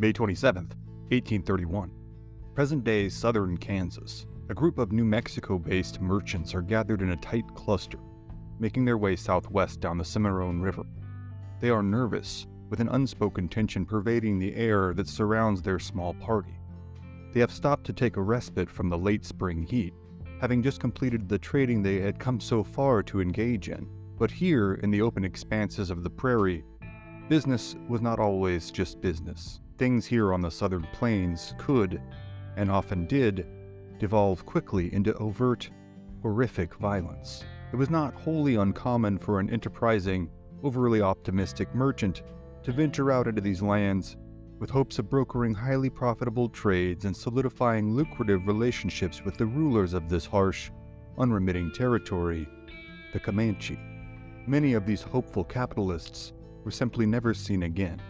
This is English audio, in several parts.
May 27, 1831. Present day southern Kansas. A group of New Mexico based merchants are gathered in a tight cluster, making their way southwest down the Cimarron River. They are nervous, with an unspoken tension pervading the air that surrounds their small party. They have stopped to take a respite from the late spring heat, having just completed the trading they had come so far to engage in. But here, in the open expanses of the prairie, business was not always just business. Things here on the southern plains could, and often did, devolve quickly into overt, horrific violence. It was not wholly uncommon for an enterprising, overly optimistic merchant to venture out into these lands with hopes of brokering highly profitable trades and solidifying lucrative relationships with the rulers of this harsh, unremitting territory, the Comanche. Many of these hopeful capitalists were simply never seen again.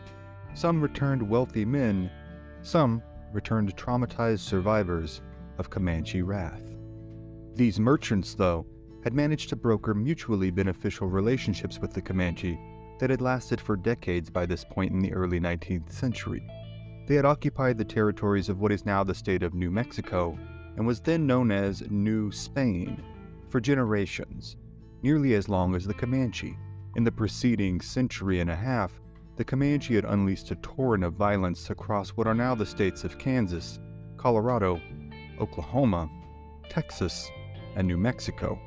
Some returned wealthy men, some returned traumatized survivors of Comanche wrath. These merchants, though, had managed to broker mutually beneficial relationships with the Comanche that had lasted for decades by this point in the early 19th century. They had occupied the territories of what is now the state of New Mexico and was then known as New Spain for generations, nearly as long as the Comanche. In the preceding century and a half, the Comanche had unleashed a torrent of violence across what are now the states of Kansas, Colorado, Oklahoma, Texas, and New Mexico.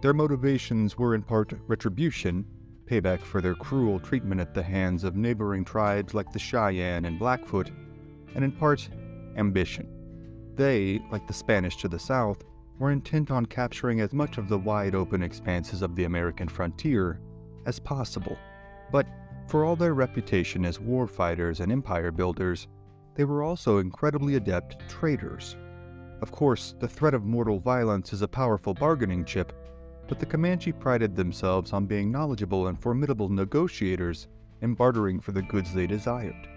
Their motivations were in part retribution payback for their cruel treatment at the hands of neighboring tribes like the Cheyenne and Blackfoot, and in part, ambition. They, like the Spanish to the south, were intent on capturing as much of the wide open expanses of the American frontier as possible. But for all their reputation as war fighters and empire builders, they were also incredibly adept traders. Of course, the threat of mortal violence is a powerful bargaining chip, but the Comanche prided themselves on being knowledgeable and formidable negotiators and bartering for the goods they desired.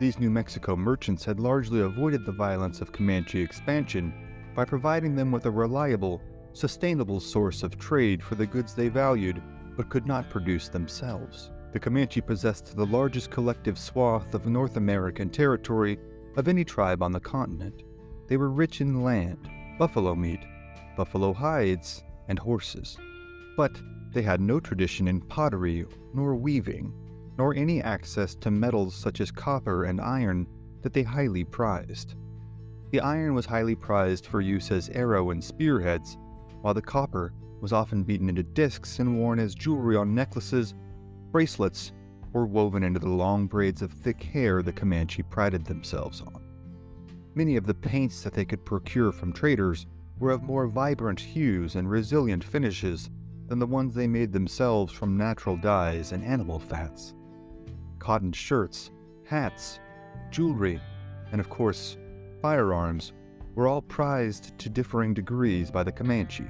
These New Mexico merchants had largely avoided the violence of Comanche expansion by providing them with a reliable, sustainable source of trade for the goods they valued but could not produce themselves. The Comanche possessed the largest collective swath of North American territory of any tribe on the continent. They were rich in land, buffalo meat, buffalo hides, and horses. But they had no tradition in pottery nor weaving, nor any access to metals such as copper and iron that they highly prized. The iron was highly prized for use as arrow and spearheads, while the copper was often beaten into discs and worn as jewelry on necklaces, bracelets, were woven into the long braids of thick hair the Comanche prided themselves on. Many of the paints that they could procure from traders were of more vibrant hues and resilient finishes than the ones they made themselves from natural dyes and animal fats. Cotton shirts, hats, jewelry, and of course, firearms were all prized to differing degrees by the Comanche,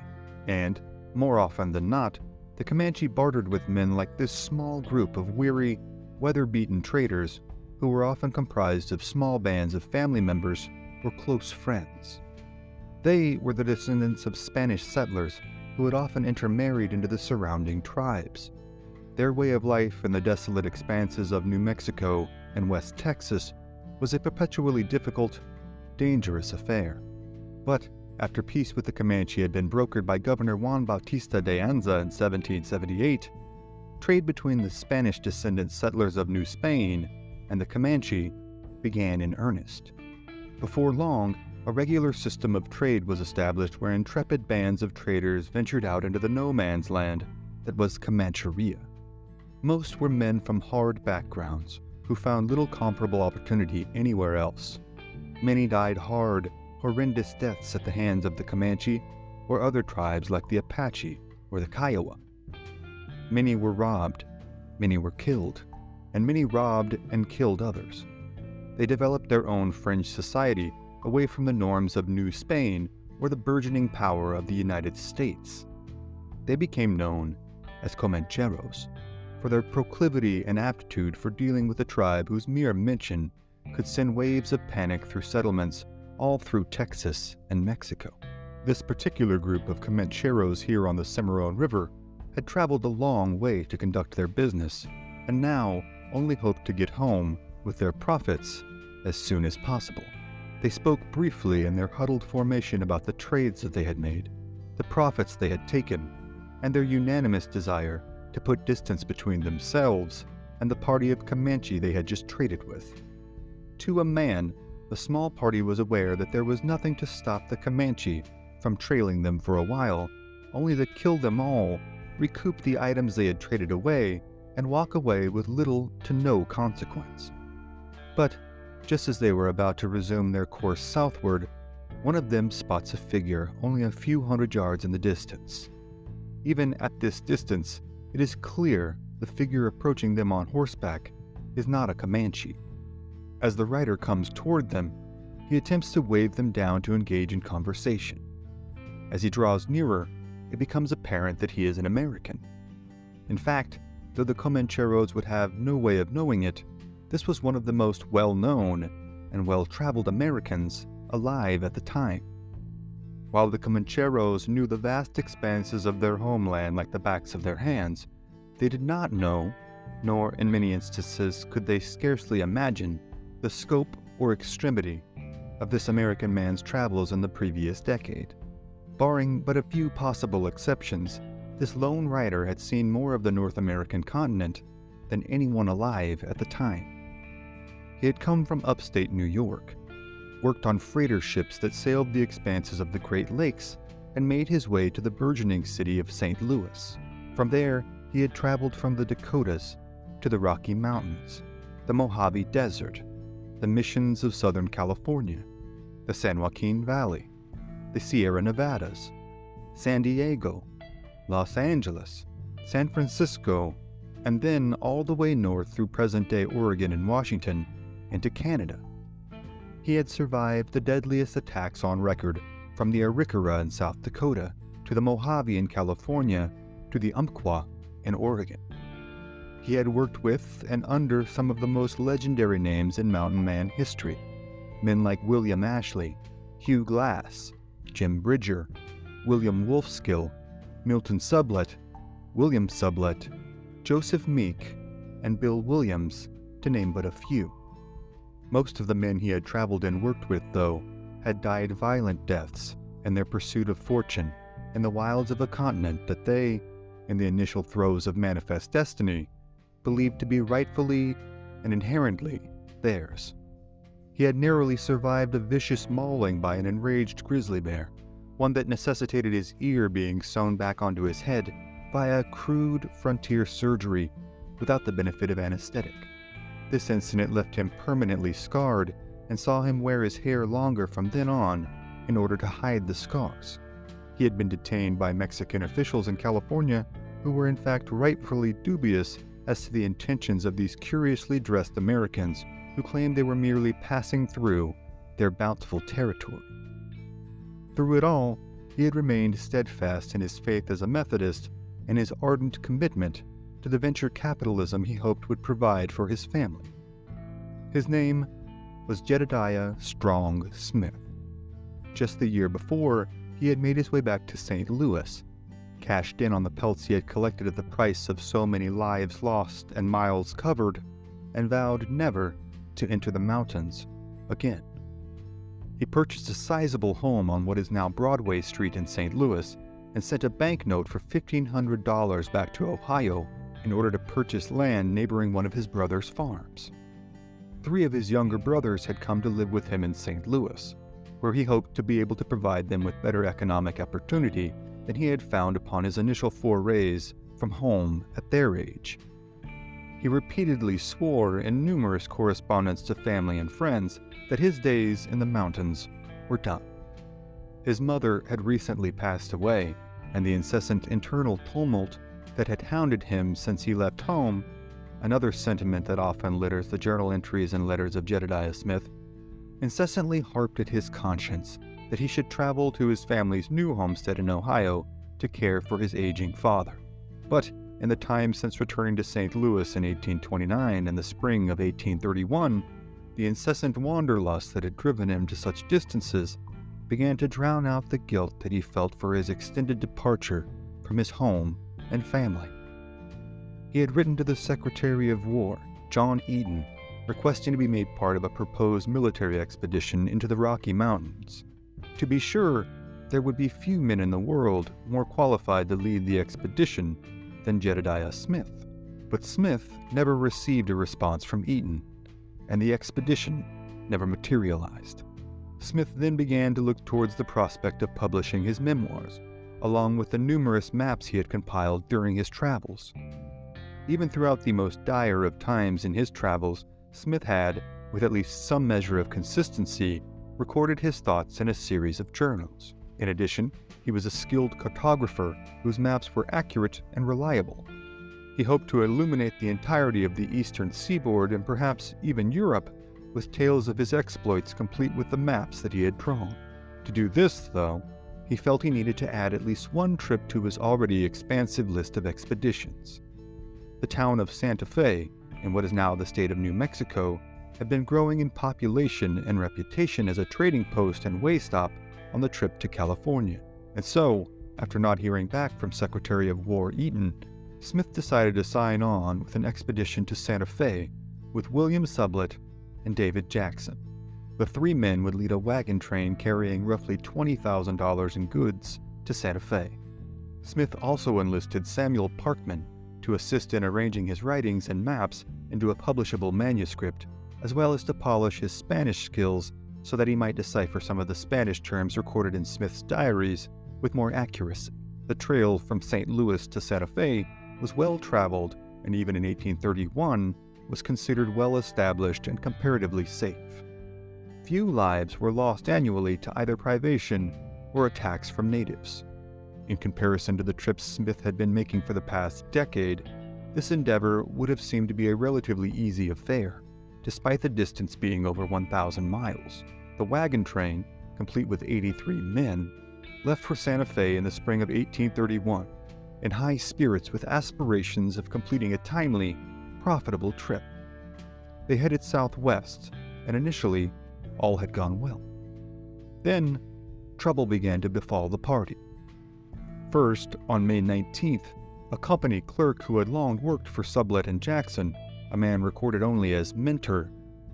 and, more often than not, the Comanche bartered with men like this small group of weary, weather-beaten traders who were often comprised of small bands of family members or close friends. They were the descendants of Spanish settlers who had often intermarried into the surrounding tribes. Their way of life in the desolate expanses of New Mexico and West Texas was a perpetually difficult, dangerous affair. But after peace with the Comanche had been brokered by Governor Juan Bautista de Anza in 1778, trade between the Spanish descendant settlers of New Spain and the Comanche began in earnest. Before long, a regular system of trade was established where intrepid bands of traders ventured out into the no man's land that was Comancheria. Most were men from hard backgrounds who found little comparable opportunity anywhere else. Many died hard, horrendous deaths at the hands of the Comanche or other tribes like the Apache or the Kiowa. Many were robbed, many were killed, and many robbed and killed others. They developed their own fringe society away from the norms of New Spain or the burgeoning power of the United States. They became known as Comancheros for their proclivity and aptitude for dealing with a tribe whose mere mention could send waves of panic through settlements all through Texas and Mexico. This particular group of Comancheros here on the Cimarron River had traveled a long way to conduct their business, and now only hoped to get home with their profits as soon as possible. They spoke briefly in their huddled formation about the trades that they had made, the profits they had taken, and their unanimous desire to put distance between themselves and the party of Comanche they had just traded with. To a man, the small party was aware that there was nothing to stop the Comanche from trailing them for a while, only to kill them all, recoup the items they had traded away, and walk away with little to no consequence. But just as they were about to resume their course southward, one of them spots a figure only a few hundred yards in the distance. Even at this distance, it is clear the figure approaching them on horseback is not a Comanche. As the rider comes toward them, he attempts to wave them down to engage in conversation. As he draws nearer, it becomes apparent that he is an American. In fact, though the Comancheros would have no way of knowing it, this was one of the most well known and well traveled Americans alive at the time. While the Comancheros knew the vast expanses of their homeland like the backs of their hands, they did not know, nor in many instances could they scarcely imagine, the scope or extremity of this American man's travels in the previous decade. Barring but a few possible exceptions, this lone rider had seen more of the North American continent than anyone alive at the time. He had come from upstate New York, worked on freighter ships that sailed the expanses of the Great Lakes, and made his way to the burgeoning city of St. Louis. From there, he had traveled from the Dakotas to the Rocky Mountains, the Mojave Desert, the missions of Southern California, the San Joaquin Valley, the Sierra Nevadas, San Diego, Los Angeles, San Francisco, and then all the way north through present day Oregon and Washington into Canada. He had survived the deadliest attacks on record from the Arikara in South Dakota to the Mojave in California to the Umpqua in Oregon. He had worked with and under some of the most legendary names in mountain man history men like William Ashley, Hugh Glass, Jim Bridger, William Wolfskill, Milton Sublette, William Sublette, Joseph Meek, and Bill Williams, to name but a few. Most of the men he had traveled and worked with, though, had died violent deaths in their pursuit of fortune in the wilds of a continent that they, in the initial throes of manifest destiny, believed to be rightfully and inherently theirs. He had narrowly survived a vicious mauling by an enraged grizzly bear, one that necessitated his ear being sewn back onto his head via crude frontier surgery without the benefit of anesthetic. This incident left him permanently scarred and saw him wear his hair longer from then on in order to hide the scars. He had been detained by Mexican officials in California who were in fact rightfully dubious as to the intentions of these curiously dressed Americans who claimed they were merely passing through their bountiful territory. Through it all, he had remained steadfast in his faith as a Methodist and his ardent commitment to the venture capitalism he hoped would provide for his family. His name was Jedediah Strong Smith. Just the year before, he had made his way back to St. Louis, cashed in on the pelts he had collected at the price of so many lives lost and miles covered, and vowed never to enter the mountains again. He purchased a sizable home on what is now Broadway Street in St. Louis and sent a banknote for $1,500 back to Ohio in order to purchase land neighboring one of his brother's farms. Three of his younger brothers had come to live with him in St. Louis, where he hoped to be able to provide them with better economic opportunity than he had found upon his initial forays from home at their age. He repeatedly swore in numerous correspondence to family and friends that his days in the mountains were done. His mother had recently passed away, and the incessant internal tumult that had hounded him since he left home, another sentiment that often litters the journal entries and letters of Jedediah Smith, incessantly harped at his conscience that he should travel to his family's new homestead in Ohio to care for his aging father. But in the time since returning to St. Louis in 1829 and the spring of 1831, the incessant wanderlust that had driven him to such distances began to drown out the guilt that he felt for his extended departure from his home and family. He had written to the Secretary of War, John Eaton, requesting to be made part of a proposed military expedition into the Rocky Mountains. To be sure, there would be few men in the world more qualified to lead the expedition than Jedediah Smith. But Smith never received a response from Eaton, and the expedition never materialized. Smith then began to look towards the prospect of publishing his memoirs, along with the numerous maps he had compiled during his travels. Even throughout the most dire of times in his travels, Smith had, with at least some measure of consistency, recorded his thoughts in a series of journals. In addition, he was a skilled cartographer whose maps were accurate and reliable. He hoped to illuminate the entirety of the eastern seaboard and perhaps even Europe with tales of his exploits complete with the maps that he had drawn. To do this, though, he felt he needed to add at least one trip to his already expansive list of expeditions. The town of Santa Fe, in what is now the state of New Mexico, had been growing in population and reputation as a trading post and way stop on the trip to California. And so, after not hearing back from Secretary of War Eaton, Smith decided to sign on with an expedition to Santa Fe with William Sublette and David Jackson. The three men would lead a wagon train carrying roughly $20,000 in goods to Santa Fe. Smith also enlisted Samuel Parkman to assist in arranging his writings and maps into a publishable manuscript, as well as to polish his Spanish skills so that he might decipher some of the Spanish terms recorded in Smith's diaries with more accuracy. The trail from St. Louis to Santa Fe was well traveled and even in 1831 was considered well established and comparatively safe. Few lives were lost annually to either privation or attacks from natives. In comparison to the trips Smith had been making for the past decade, this endeavor would have seemed to be a relatively easy affair, despite the distance being over 1,000 miles. The wagon train, complete with 83 men, left for Santa Fe in the spring of 1831, in high spirits with aspirations of completing a timely, profitable trip. They headed southwest, and initially, all had gone well. Then, trouble began to befall the party. First, on May 19th, a company clerk who had long worked for Sublette and Jackson, a man recorded only as Minter,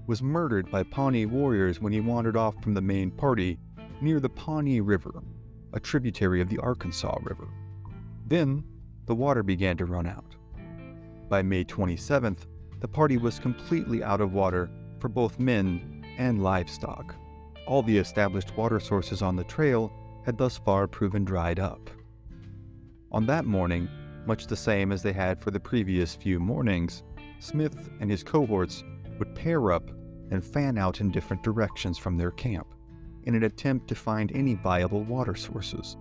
was murdered by Pawnee warriors when he wandered off from the main party near the Pawnee River, a tributary of the Arkansas River. Then, the water began to run out. By May 27th, the party was completely out of water for both men and livestock. All the established water sources on the trail had thus far proven dried up. On that morning, much the same as they had for the previous few mornings, Smith and his cohorts would pair up and fan out in different directions from their camp in an attempt to find any viable water sources.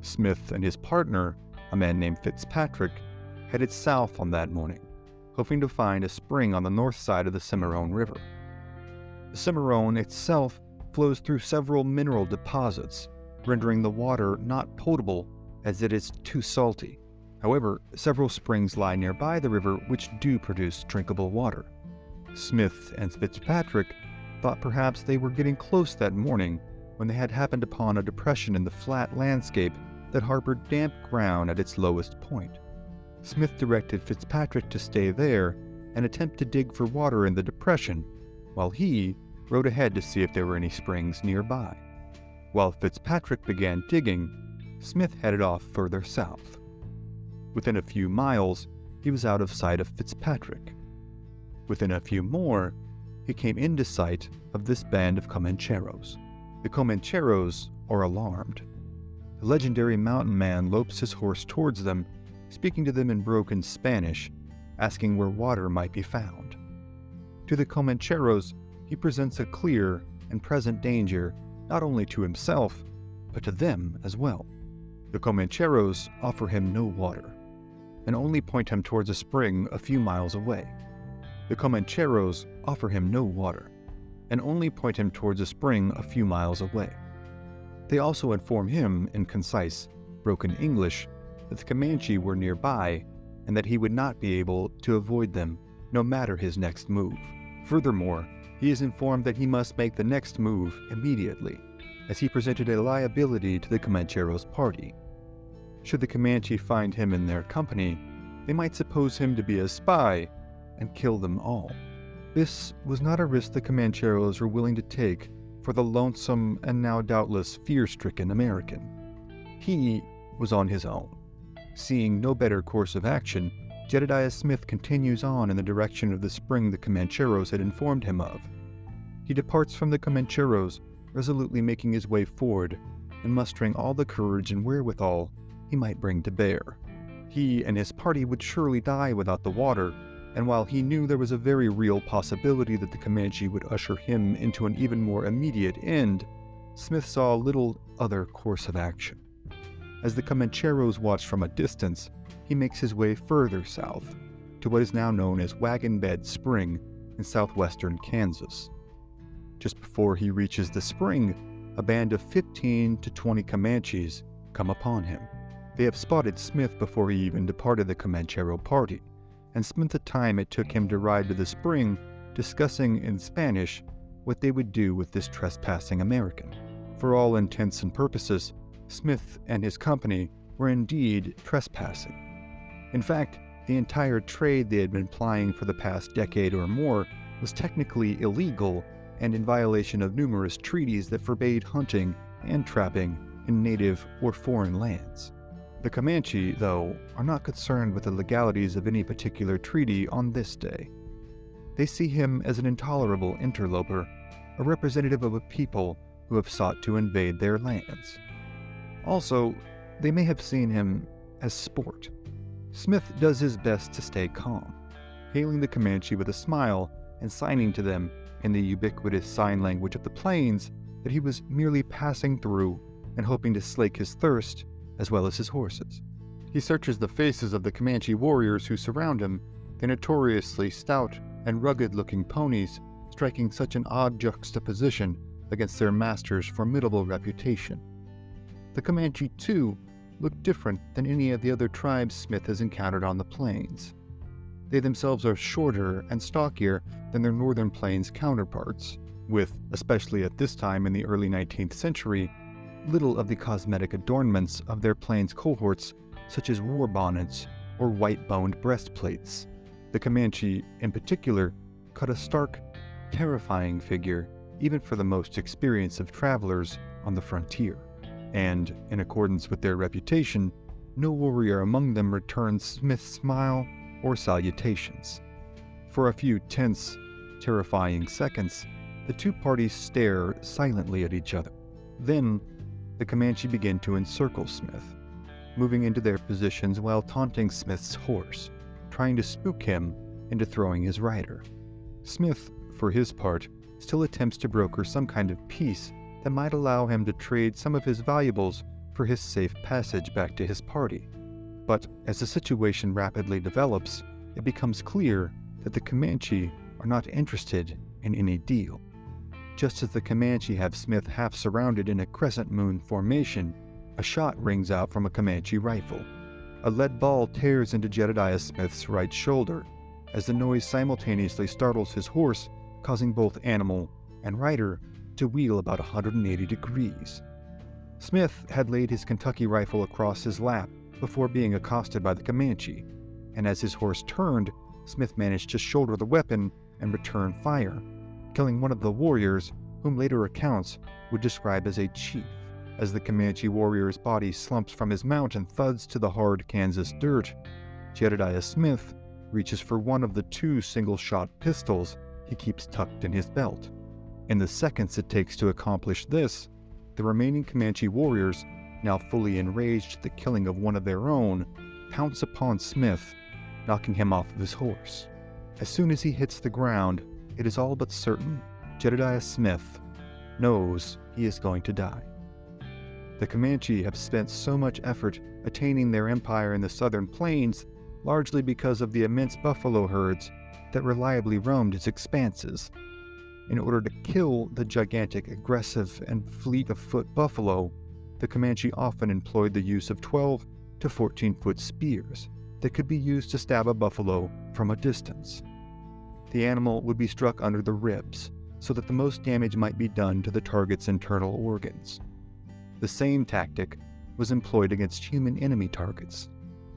Smith and his partner, a man named Fitzpatrick, headed south on that morning, hoping to find a spring on the north side of the Cimarron River. The Cimarron itself flows through several mineral deposits, rendering the water not potable as it is too salty. However, several springs lie nearby the river which do produce drinkable water. Smith and Fitzpatrick thought perhaps they were getting close that morning when they had happened upon a depression in the flat landscape that harbored damp ground at its lowest point. Smith directed Fitzpatrick to stay there and attempt to dig for water in the depression, while he rode ahead to see if there were any springs nearby. While Fitzpatrick began digging, Smith headed off further south. Within a few miles, he was out of sight of Fitzpatrick. Within a few more, he came into sight of this band of Comancheros. The Comancheros are alarmed. The legendary mountain man lopes his horse towards them, speaking to them in broken Spanish, asking where water might be found. To the Comancheros, he presents a clear and present danger not only to himself, but to them as well. The Comancheros offer him no water, and only point him towards a spring a few miles away. The Comancheros offer him no water, and only point him towards a spring a few miles away. They also inform him in concise, broken English that the Comanche were nearby and that he would not be able to avoid them no matter his next move. Furthermore, he is informed that he must make the next move immediately, as he presented a liability to the Comancheros party. Should the Comanche find him in their company, they might suppose him to be a spy and kill them all. This was not a risk the Comancheros were willing to take for the lonesome and now doubtless fear stricken American. He was on his own. Seeing no better course of action, Jedediah Smith continues on in the direction of the spring the Comancheros had informed him of. He departs from the Comancheros, resolutely making his way forward and mustering all the courage and wherewithal he might bring to bear. He and his party would surely die without the water, and while he knew there was a very real possibility that the Comanche would usher him into an even more immediate end, Smith saw little other course of action. As the Comancheros watched from a distance, he makes his way further south, to what is now known as Wagon Bed Spring in southwestern Kansas. Just before he reaches the spring, a band of 15 to 20 Comanches come upon him. They have spotted Smith before he even departed the Comanchero party, and spent the time it took him to ride to the spring discussing in Spanish what they would do with this trespassing American. For all intents and purposes, Smith and his company were indeed trespassing. In fact, the entire trade they had been plying for the past decade or more was technically illegal and in violation of numerous treaties that forbade hunting and trapping in native or foreign lands. The Comanche, though, are not concerned with the legalities of any particular treaty on this day. They see him as an intolerable interloper, a representative of a people who have sought to invade their lands. Also, they may have seen him as sport. Smith does his best to stay calm, hailing the Comanche with a smile and signing to them in the ubiquitous sign language of the plains that he was merely passing through and hoping to slake his thirst as well as his horses. He searches the faces of the Comanche warriors who surround him, the notoriously stout and rugged looking ponies, striking such an odd juxtaposition against their master's formidable reputation. The Comanche, too, look different than any of the other tribes Smith has encountered on the plains. They themselves are shorter and stockier than their northern plains counterparts, with, especially at this time in the early 19th century, little of the cosmetic adornments of their plains cohorts, such as war bonnets or white boned breastplates. The Comanche, in particular, cut a stark, terrifying figure, even for the most experienced of travelers on the frontier. And, in accordance with their reputation, no warrior among them returns Smith's smile or salutations. For a few tense, terrifying seconds, the two parties stare silently at each other. Then, the Comanche begin to encircle Smith, moving into their positions while taunting Smith's horse, trying to spook him into throwing his rider. Smith, for his part, still attempts to broker some kind of peace that might allow him to trade some of his valuables for his safe passage back to his party. But as the situation rapidly develops, it becomes clear that the Comanche are not interested in any deal. Just as the Comanche have Smith half surrounded in a crescent moon formation, a shot rings out from a Comanche rifle. A lead ball tears into Jedediah Smith's right shoulder, as the noise simultaneously startles his horse, causing both animal and rider to wheel about 180 degrees. Smith had laid his Kentucky rifle across his lap before being accosted by the Comanche, and as his horse turned, Smith managed to shoulder the weapon and return fire, killing one of the warriors, whom later accounts would describe as a chief. As the Comanche warrior's body slumps from his mount and thuds to the hard Kansas dirt, Jedediah Smith reaches for one of the two single shot pistols he keeps tucked in his belt. In the seconds it takes to accomplish this, the remaining Comanche warriors, now fully enraged at the killing of one of their own, pounce upon Smith, knocking him off of his horse. As soon as he hits the ground, it is all but certain Jedediah Smith knows he is going to die. The Comanche have spent so much effort attaining their empire in the southern plains, largely because of the immense buffalo herds that reliably roamed its expanses. In order to kill the gigantic, aggressive, and fleet of foot buffalo, the Comanche often employed the use of 12 to 14 foot spears that could be used to stab a buffalo from a distance the animal would be struck under the ribs, so that the most damage might be done to the target's internal organs. The same tactic was employed against human enemy targets.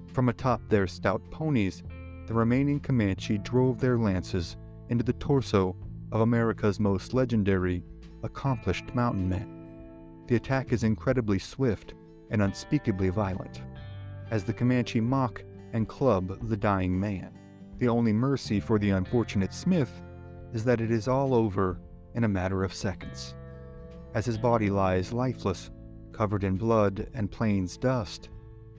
From atop their stout ponies, the remaining Comanche drove their lances into the torso of America's most legendary, accomplished mountain men. The attack is incredibly swift and unspeakably violent, as the Comanche mock and club the dying man. The only mercy for the unfortunate Smith is that it is all over in a matter of seconds. As his body lies lifeless, covered in blood and plains dust,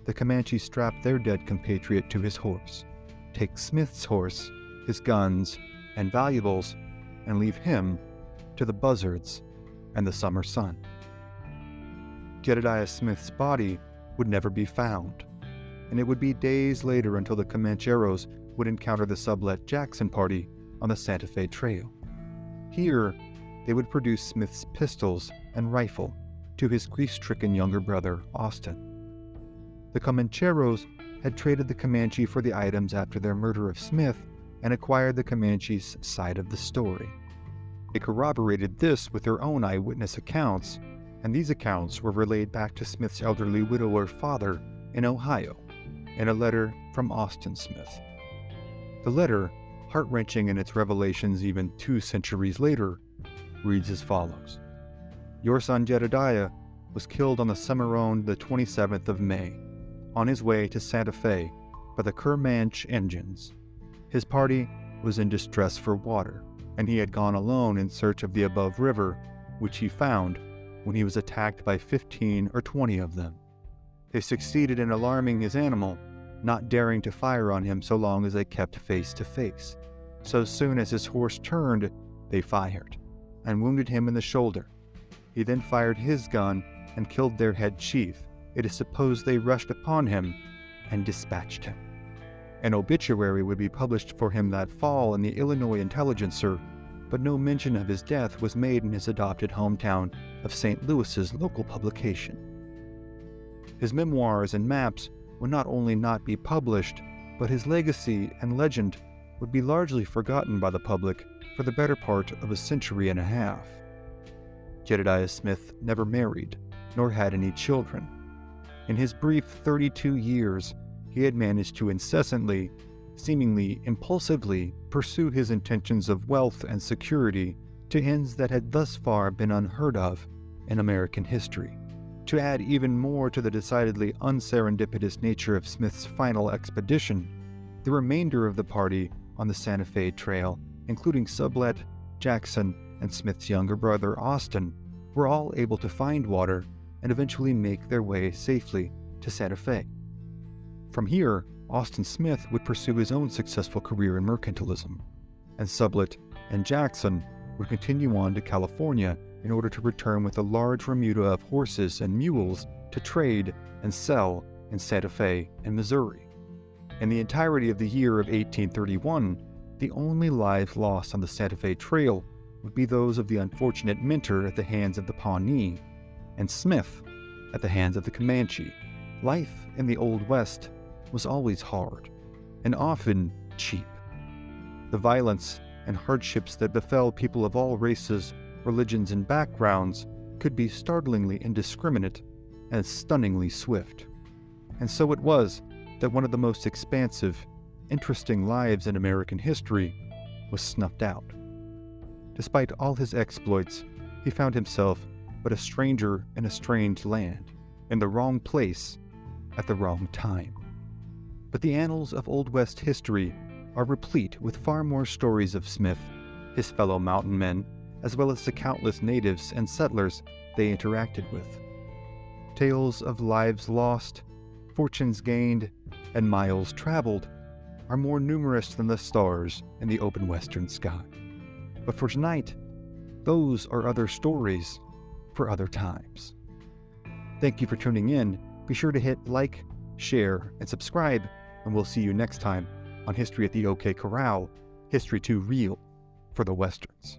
the Comanches strap their dead compatriot to his horse, take Smith's horse, his guns, and valuables, and leave him to the buzzards and the summer sun. Jedediah Smith's body would never be found, and it would be days later until the Comancheros would encounter the Sublette Jackson party on the Santa Fe Trail. Here, they would produce Smith's pistols and rifle to his grief stricken younger brother, Austin. The Comancheros had traded the Comanche for the items after their murder of Smith and acquired the Comanche's side of the story. They corroborated this with their own eyewitness accounts, and these accounts were relayed back to Smith's elderly widower father in Ohio in a letter from Austin Smith. The letter, heart wrenching in its revelations even two centuries later, reads as follows Your son Jedediah was killed on the Cimarron the 27th of May, on his way to Santa Fe by the Kermanch Indians. His party was in distress for water, and he had gone alone in search of the above river, which he found when he was attacked by 15 or 20 of them. They succeeded in alarming his animal, not daring to fire on him so long as they kept face to face. So soon as his horse turned, they fired and wounded him in the shoulder. He then fired his gun and killed their head chief. It is supposed they rushed upon him and dispatched him. An obituary would be published for him that fall in the Illinois Intelligencer, but no mention of his death was made in his adopted hometown of St. Louis's local publication. His memoirs and maps would not only not be published, but his legacy and legend would be largely forgotten by the public for the better part of a century and a half. Jedediah Smith never married, nor had any children. In his brief 32 years, he had managed to incessantly, seemingly impulsively, pursue his intentions of wealth and security to ends that had thus far been unheard of in American history. To add even more to the decidedly unserendipitous nature of Smith's final expedition, the remainder of the party on the Santa Fe Trail including Sublette, Jackson, and Smith's younger brother Austin, were all able to find water and eventually make their way safely to Santa Fe. From here, Austin Smith would pursue his own successful career in mercantilism, and Sublette and Jackson would continue on to California in order to return with a large remuda of horses and mules to trade and sell in Santa Fe and Missouri. In the entirety of the year of 1831, the only lives lost on the Santa Fe Trail would be those of the unfortunate Minter at the hands of the Pawnee, and Smith at the hands of the Comanche. Life in the Old West was always hard, and often cheap. The violence and hardships that befell people of all races, religions, and backgrounds could be startlingly indiscriminate and stunningly swift. And so it was that one of the most expansive interesting lives in American history was snuffed out. Despite all his exploits, he found himself but a stranger in a strange land, in the wrong place, at the wrong time. But the annals of Old West history are replete with far more stories of Smith, his fellow mountain men, as well as the countless natives and settlers they interacted with. Tales of lives lost, fortunes gained, and miles traveled are more numerous than the stars in the open western sky. But for tonight, those are other stories for other times. Thank you for tuning in. Be sure to hit like, share, and subscribe, and we'll see you next time on History at the OK Corral History Too Real for the Westerns.